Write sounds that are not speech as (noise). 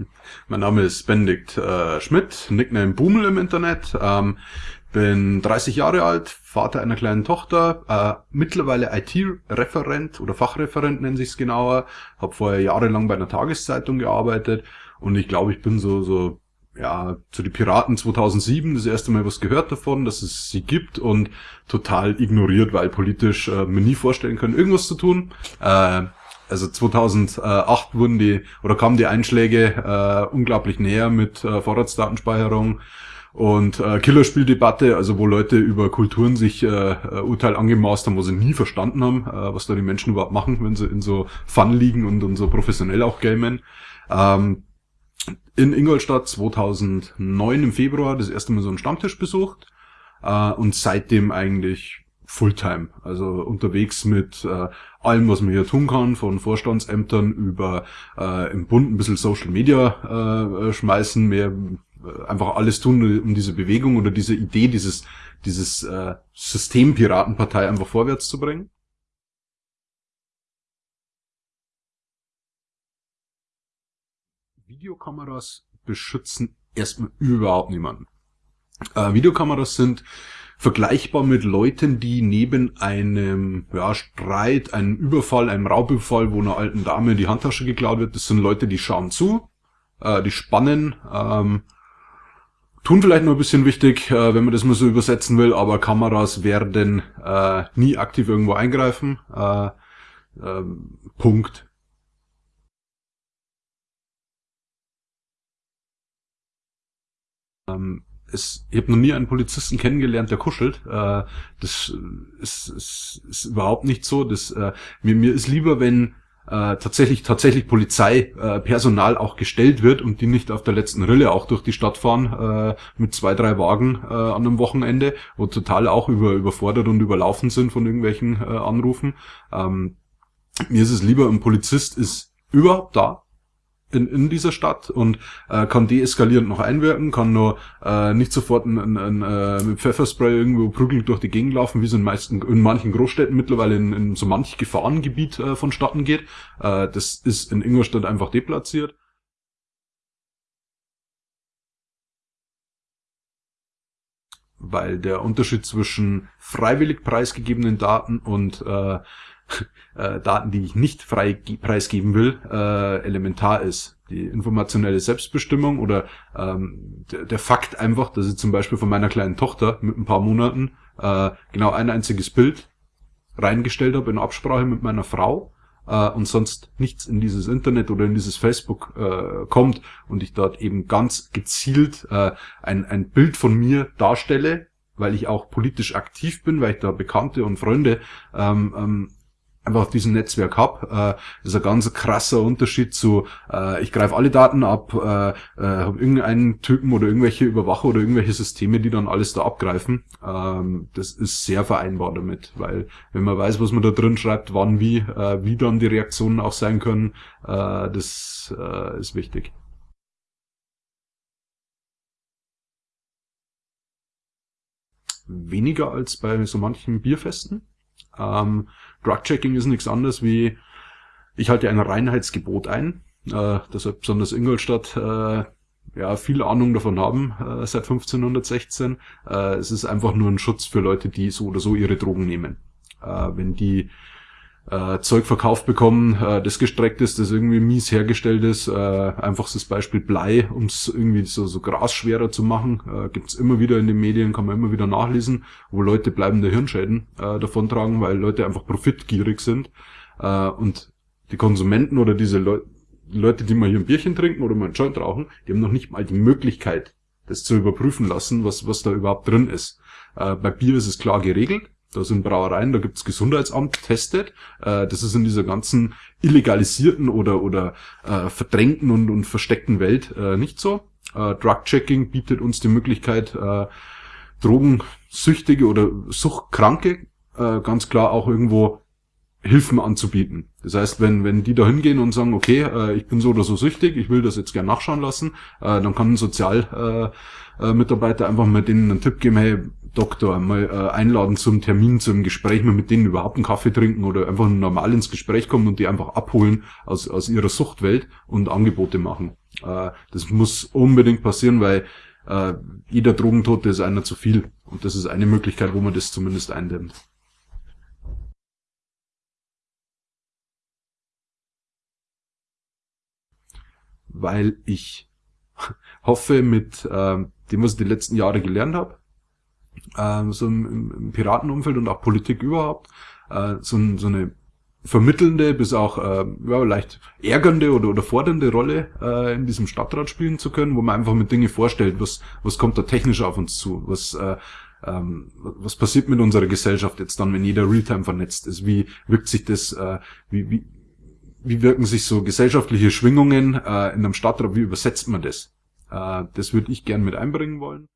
(laughs) Mein Name ist Benedikt äh, Schmidt, Nickname Boomel im Internet. Ähm, bin 30 Jahre alt, Vater einer kleinen Tochter, äh, mittlerweile IT-Referent oder Fachreferent nennt sich's genauer. Habe vorher jahrelang bei einer Tageszeitung gearbeitet und ich glaube, ich bin so so ja zu die Piraten 2007 das erste Mal was gehört davon, dass es sie gibt und total ignoriert, weil politisch äh, mir nie vorstellen können, irgendwas zu tun. Äh, also 2008 wurden die oder kamen die Einschläge äh, unglaublich näher mit äh, Vorratsdatenspeicherung und äh, Killerspieldebatte, also wo Leute über Kulturen sich äh, äh, Urteil angemaßt haben, wo sie nie verstanden haben, äh, was da die Menschen überhaupt machen, wenn sie in so Fun liegen und, und so professionell auch gamen. Ähm, in Ingolstadt 2009 im Februar das erste Mal so einen Stammtisch besucht äh, und seitdem eigentlich Fulltime, also unterwegs mit äh, allem, was man hier tun kann, von Vorstandsämtern über äh, im Bund ein bisschen Social Media äh, schmeißen, mehr äh, einfach alles tun, um diese Bewegung oder diese Idee, dieses, dieses äh, System Piratenpartei einfach vorwärts zu bringen? Videokameras beschützen erstmal überhaupt niemanden. Äh, Videokameras sind vergleichbar mit Leuten, die neben einem ja, Streit, einem Überfall, einem Raubüberfall, wo einer alten Dame die Handtasche geklaut wird, das sind Leute, die schauen zu, äh, die spannen, ähm, Tun vielleicht noch ein bisschen wichtig, äh, wenn man das mal so übersetzen will, aber Kameras werden äh, nie aktiv irgendwo eingreifen. Äh, ähm, Punkt. Ähm, es, ich habe noch nie einen Polizisten kennengelernt, der kuschelt. Äh, das ist, ist, ist überhaupt nicht so. Das, äh, mir, mir ist lieber, wenn äh, tatsächlich tatsächlich Polizeipersonal äh, auch gestellt wird und die nicht auf der letzten Rille auch durch die Stadt fahren äh, mit zwei drei Wagen äh, an einem Wochenende, wo total auch über überfordert und überlaufen sind von irgendwelchen äh, Anrufen. Ähm, mir ist es lieber, ein Polizist ist überhaupt da, in, in dieser Stadt und äh, kann deeskalierend noch einwirken, kann nur äh, nicht sofort ein, ein, ein, äh, mit Pfefferspray irgendwo prügelnd durch die Gegend laufen, wie es in, meisten, in manchen Großstädten mittlerweile in, in so manch Gefahrengebiet äh, vonstatten geht. Äh, das ist in Ingolstadt einfach deplatziert. Weil der Unterschied zwischen freiwillig preisgegebenen Daten und äh, (laughs) äh, Daten, die ich nicht frei preisgeben will, äh, elementar ist. Die informationelle Selbstbestimmung oder ähm, der, der, Fakt einfach, dass ich zum Beispiel von meiner kleinen Tochter mit ein paar Monaten äh, genau ein einziges Bild reingestellt habe in Absprache mit meiner Frau äh, und sonst nichts in dieses Internet oder in dieses Facebook äh, kommt und ich dort eben ganz gezielt äh, ein, ein Bild von mir darstelle, weil ich auch politisch aktiv bin, weil ich da Bekannte und Freunde ähm, ähm, einfach auf diesem Netzwerk habe. Äh, ist ein ganz krasser Unterschied zu, äh, ich greife alle Daten ab, äh, äh, habe irgendeinen Typen oder irgendwelche Überwacher oder irgendwelche Systeme, die dann alles da abgreifen. Ähm, das ist sehr vereinbar damit, weil wenn man weiß, was man da drin schreibt, wann, wie, äh, wie dann die Reaktionen auch sein können, äh, das äh, ist wichtig. Weniger als bei so manchen Bierfesten. Ähm, Drug-Checking ist nichts anderes wie, ich halte ein Reinheitsgebot ein, äh, deshalb besonders Ingolstadt äh, ja viel Ahnung davon haben äh, seit 1516. Äh, es ist einfach nur ein Schutz für Leute, die so oder so ihre Drogen nehmen. Äh, wenn die äh, Zeug verkauft bekommen, äh, das gestreckt ist, das irgendwie mies hergestellt ist. Äh, einfachstes Beispiel Blei, um es irgendwie so, so Gras schwerer zu machen. Äh, Gibt immer wieder in den Medien, kann man immer wieder nachlesen, wo Leute bleibende Hirnschäden äh, davontragen, weil Leute einfach profitgierig sind. Äh, und die Konsumenten oder diese Leu Leute, die mal hier ein Bierchen trinken oder mal ein Joint rauchen, die haben noch nicht mal die Möglichkeit, das zu überprüfen lassen, was, was da überhaupt drin ist. Äh, bei Bier ist es klar geregelt. Da sind Brauereien, da gibt's Gesundheitsamt testet. Äh, das ist in dieser ganzen illegalisierten oder, oder äh, verdrängten und, und versteckten Welt äh, nicht so. Äh, Drug-Checking bietet uns die Möglichkeit, äh, Drogensüchtige oder Suchtkranke äh, ganz klar auch irgendwo Hilfen anzubieten. Das heißt, wenn, wenn die da hingehen und sagen, okay, äh, ich bin so oder so süchtig, ich will das jetzt gern nachschauen lassen, äh, dann kann ein Sozialmitarbeiter äh, äh, einfach mal denen einen Tipp geben, hey, Doktor mal äh, einladen zum Termin, zum Gespräch, mal mit denen überhaupt einen Kaffee trinken oder einfach normal ins Gespräch kommen und die einfach abholen aus, aus ihrer Suchtwelt und Angebote machen. Äh, das muss unbedingt passieren, weil äh, jeder Drogentote ist einer zu viel. Und das ist eine Möglichkeit, wo man das zumindest eindämmt. Weil ich (laughs) hoffe, mit äh, dem, was ich die letzten Jahre gelernt habe, äh, so im, im Piratenumfeld und auch Politik überhaupt, äh, so, so eine vermittelnde bis auch äh, ja, leicht ärgernde oder, oder fordernde Rolle äh, in diesem Stadtrat spielen zu können, wo man einfach mit Dinge vorstellt, was, was kommt da technisch auf uns zu, was, äh, ähm, was passiert mit unserer Gesellschaft jetzt dann, wenn jeder Realtime vernetzt ist, wie wirkt sich das, äh, wie, wie, wie wirken sich so gesellschaftliche Schwingungen äh, in einem Stadtrat, wie übersetzt man das? Äh, das würde ich gern mit einbringen wollen.